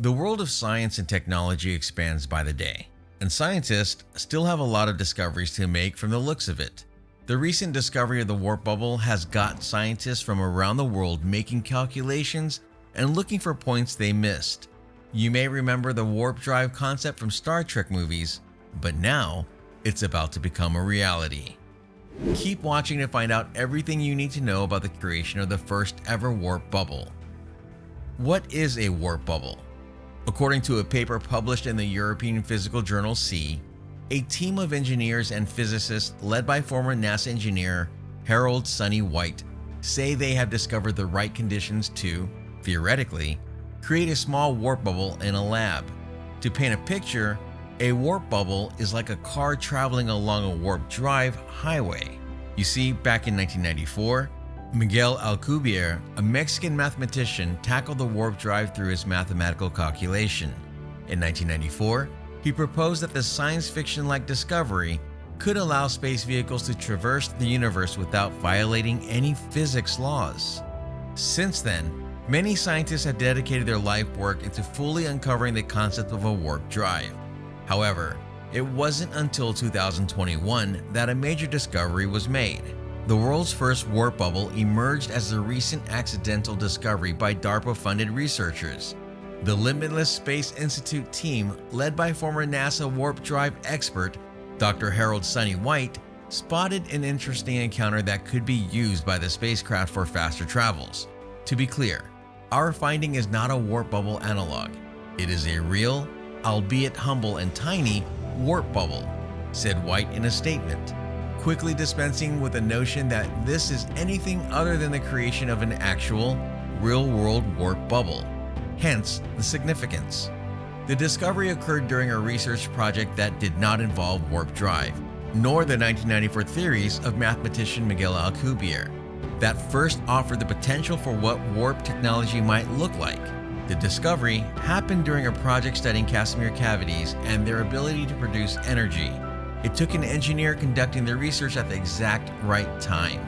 The world of science and technology expands by the day, and scientists still have a lot of discoveries to make from the looks of it. The recent discovery of the warp bubble has got scientists from around the world making calculations and looking for points they missed. You may remember the warp drive concept from Star Trek movies, but now it's about to become a reality. Keep watching to find out everything you need to know about the creation of the first ever warp bubble. What is a warp bubble? According to a paper published in the European Physical Journal C, a team of engineers and physicists led by former NASA engineer Harold Sonny White say they have discovered the right conditions to, theoretically, create a small warp bubble in a lab. To paint a picture, a warp bubble is like a car traveling along a warp drive highway. You see, back in 1994, Miguel Alcubierre, a Mexican mathematician, tackled the warp drive through his mathematical calculation. In 1994, he proposed that the science fiction-like discovery could allow space vehicles to traverse the universe without violating any physics laws. Since then, many scientists have dedicated their life work into fully uncovering the concept of a warp drive. However, it wasn't until 2021 that a major discovery was made. The world's first warp bubble emerged as a recent accidental discovery by DARPA-funded researchers. The Limitless Space Institute team, led by former NASA warp drive expert Dr. Harold Sonny White, spotted an interesting encounter that could be used by the spacecraft for faster travels. To be clear, our finding is not a warp bubble analog. It is a real, albeit humble and tiny, warp bubble, said White in a statement quickly dispensing with the notion that this is anything other than the creation of an actual, real-world warp bubble, hence the significance. The discovery occurred during a research project that did not involve warp drive, nor the 1994 theories of mathematician Miguel Alcubierre, that first offered the potential for what warp technology might look like. The discovery happened during a project studying Casimir cavities and their ability to produce energy it took an engineer conducting the research at the exact right time.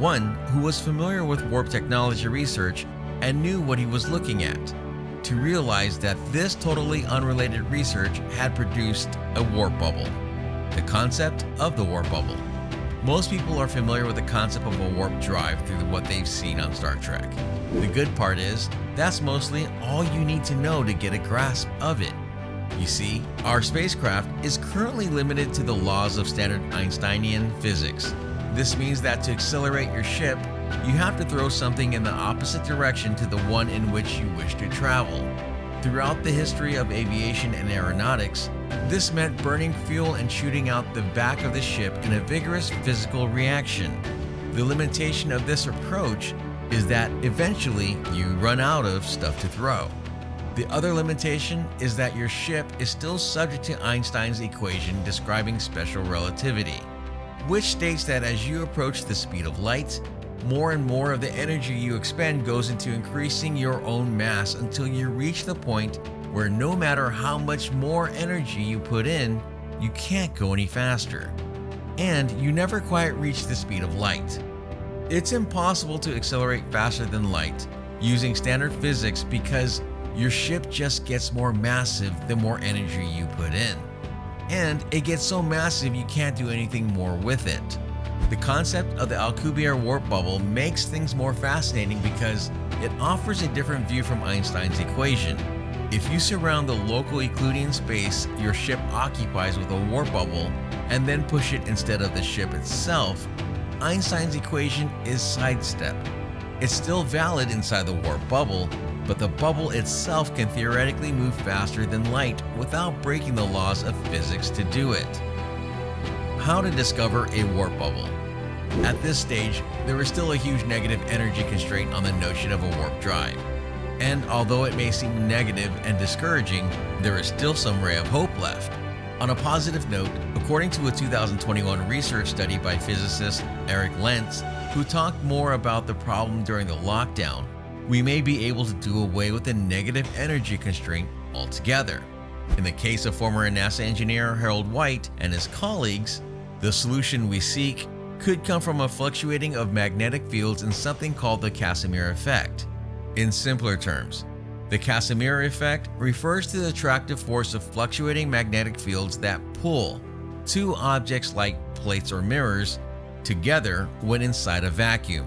One who was familiar with warp technology research and knew what he was looking at, to realize that this totally unrelated research had produced a warp bubble. The concept of the warp bubble. Most people are familiar with the concept of a warp drive through what they've seen on Star Trek. The good part is, that's mostly all you need to know to get a grasp of it. You see, our spacecraft is currently limited to the laws of standard Einsteinian physics. This means that to accelerate your ship, you have to throw something in the opposite direction to the one in which you wish to travel. Throughout the history of aviation and aeronautics, this meant burning fuel and shooting out the back of the ship in a vigorous physical reaction. The limitation of this approach is that eventually you run out of stuff to throw. The other limitation is that your ship is still subject to Einstein's equation describing special relativity, which states that as you approach the speed of light, more and more of the energy you expend goes into increasing your own mass until you reach the point where no matter how much more energy you put in, you can't go any faster. And you never quite reach the speed of light. It's impossible to accelerate faster than light using standard physics because your ship just gets more massive the more energy you put in. And it gets so massive you can't do anything more with it. The concept of the Alcubierre warp bubble makes things more fascinating because it offers a different view from Einstein's equation. If you surround the local Euclidean space your ship occupies with a warp bubble and then push it instead of the ship itself, Einstein's equation is sidestepped. It's still valid inside the warp bubble, but the bubble itself can theoretically move faster than light without breaking the laws of physics to do it. How to discover a warp bubble At this stage, there is still a huge negative energy constraint on the notion of a warp drive. And although it may seem negative and discouraging, there is still some ray of hope left. On a positive note, according to a 2021 research study by physicist Eric Lentz, who talked more about the problem during the lockdown, we may be able to do away with the negative energy constraint altogether. In the case of former NASA engineer Harold White and his colleagues, the solution we seek could come from a fluctuating of magnetic fields in something called the Casimir effect. In simpler terms, The Casimir effect refers to the attractive force of fluctuating magnetic fields that pull two objects like plates or mirrors together when inside a vacuum.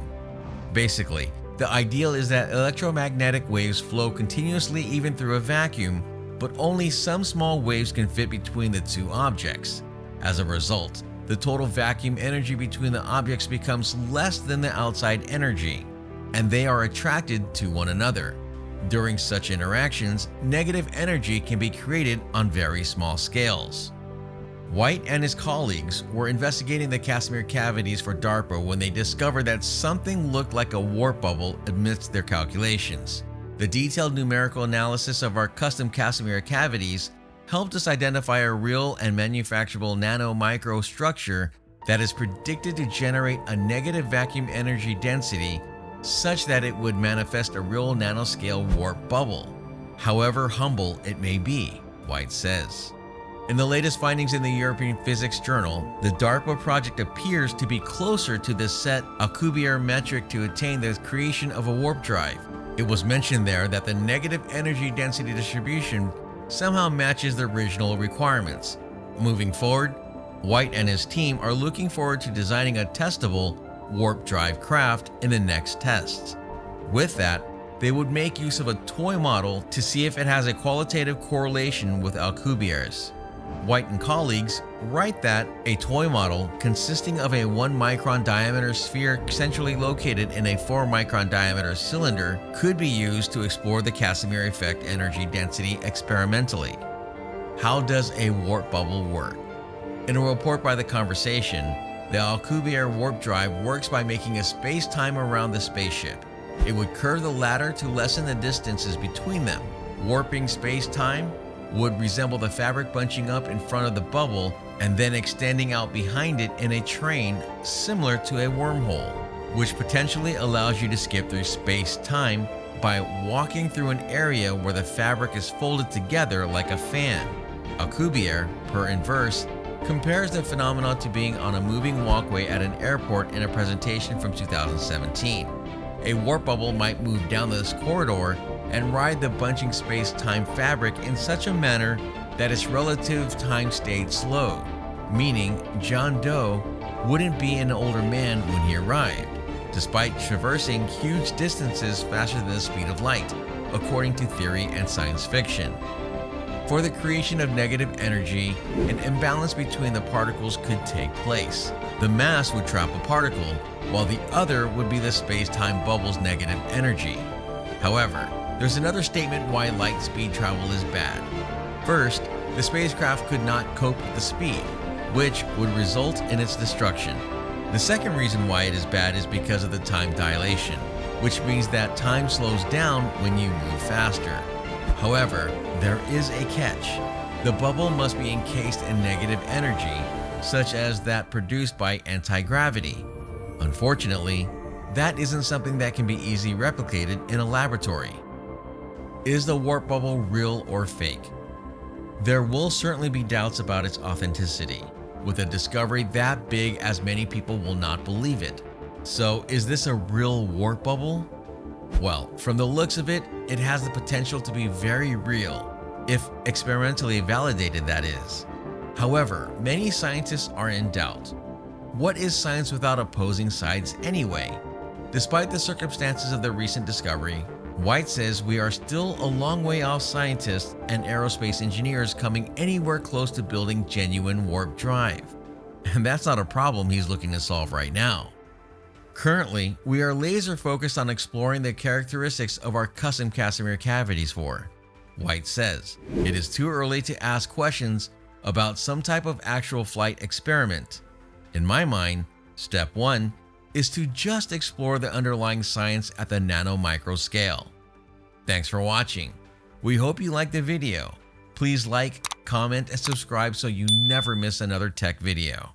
Basically, the ideal is that electromagnetic waves flow continuously even through a vacuum, but only some small waves can fit between the two objects. As a result, the total vacuum energy between the objects becomes less than the outside energy, and they are attracted to one another. During such interactions, negative energy can be created on very small scales. White and his colleagues were investigating the Casimir cavities for DARPA when they discovered that something looked like a warp bubble amidst their calculations. The detailed numerical analysis of our custom Casimir cavities helped us identify a real and manufacturable nano-micro structure that is predicted to generate a negative vacuum energy density such that it would manifest a real nanoscale warp bubble, however humble it may be, White says. In the latest findings in the European Physics Journal, the DARPA project appears to be closer to the set Alcubierre metric to attain the creation of a warp drive. It was mentioned there that the negative energy density distribution somehow matches the original requirements. Moving forward, White and his team are looking forward to designing a testable warp drive craft in the next tests. With that, they would make use of a toy model to see if it has a qualitative correlation with Alcubierre's. White and colleagues write that a toy model consisting of a 1 micron diameter sphere centrally located in a 4 micron diameter cylinder could be used to explore the Casimir effect energy density experimentally. How does a warp bubble work? In a report by The Conversation, the Alcubierre warp drive works by making a space-time around the spaceship. It would curve the latter to lessen the distances between them, warping space-time would resemble the fabric bunching up in front of the bubble and then extending out behind it in a train similar to a wormhole, which potentially allows you to skip through space-time by walking through an area where the fabric is folded together like a fan. Alcubierre, per inverse, compares the phenomenon to being on a moving walkway at an airport in a presentation from 2017. A warp bubble might move down this corridor and ride the bunching space-time fabric in such a manner that its relative time stayed slow, meaning John Doe wouldn't be an older man when he arrived, despite traversing huge distances faster than the speed of light, according to theory and science fiction. For the creation of negative energy, an imbalance between the particles could take place. The mass would trap a particle, while the other would be the space-time bubble's negative energy. However, there's another statement why light speed travel is bad. First, the spacecraft could not cope with the speed, which would result in its destruction. The second reason why it is bad is because of the time dilation, which means that time slows down when you move faster. However, there is a catch. The bubble must be encased in negative energy, such as that produced by anti-gravity. Unfortunately, that isn't something that can be easily replicated in a laboratory. Is the warp bubble real or fake? There will certainly be doubts about its authenticity, with a discovery that big as many people will not believe it. So is this a real warp bubble? Well, from the looks of it, it has the potential to be very real, if experimentally validated that is. However, many scientists are in doubt. What is science without opposing sides anyway? Despite the circumstances of the recent discovery, White says we are still a long way off scientists and aerospace engineers coming anywhere close to building genuine warp drive. And that's not a problem he's looking to solve right now. Currently, we are laser focused on exploring the characteristics of our custom Casimir cavities for. White says, it is too early to ask questions about some type of actual flight experiment. In my mind, step 1 is to just explore the underlying science at the nano-micro scale. Thanks for watching. We hope you liked the video. Please like, comment, and subscribe so you never miss another tech video.